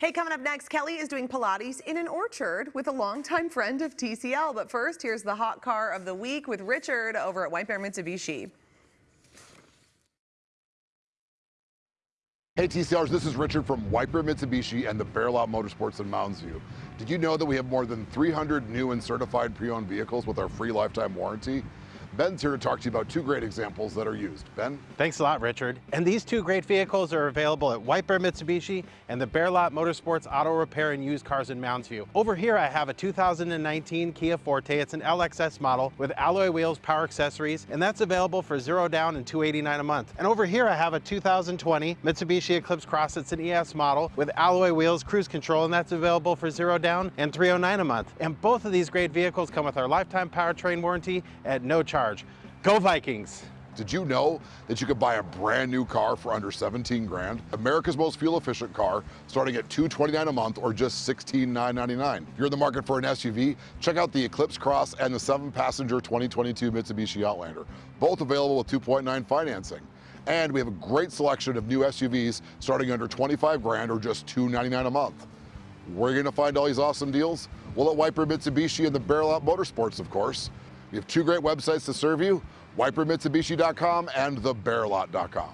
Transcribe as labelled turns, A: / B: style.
A: Hey, coming up next, Kelly is doing Pilates in an orchard with a longtime friend of TCL. But first, here's the hot car of the week with Richard over at White Bear Mitsubishi.
B: Hey TCRs, this is Richard from White Bear Mitsubishi and the Bear Lot Motorsports in Mounds View. Did you know that we have more than 300 new and certified pre-owned vehicles with our free lifetime warranty? Ben's here to talk to you about two great examples that are used. Ben?
C: Thanks a lot, Richard. And these two great vehicles are available at White Bear Mitsubishi and the Bear Lot Motorsports Auto Repair and Used Cars in Mounds View. Over here I have a 2019 Kia Forte. It's an LXS model with alloy wheels, power accessories, and that's available for zero down and 289 a month. And over here I have a 2020 Mitsubishi Eclipse Cross. It's an ES model with alloy wheels, cruise control, and that's available for zero down and 309 a month. And both of these great vehicles come with our lifetime powertrain warranty at no charge charge. Go Vikings!
B: Did you know that you could buy a brand new car for under 17 grand? America's most fuel efficient car starting at 229 a month or just 16,999. If you're in the market for an SUV, check out the Eclipse Cross and the seven passenger 2022 Mitsubishi Outlander, both available with 2.9 financing. And we have a great selection of new SUVs starting under 25 grand or just 299 a month. Where are you gonna find all these awesome deals? Well, at Bear Mitsubishi and the Bear Lot Motorsports, of course. We have two great websites to serve you, whitebearmitsubishi.com and thebearlot.com.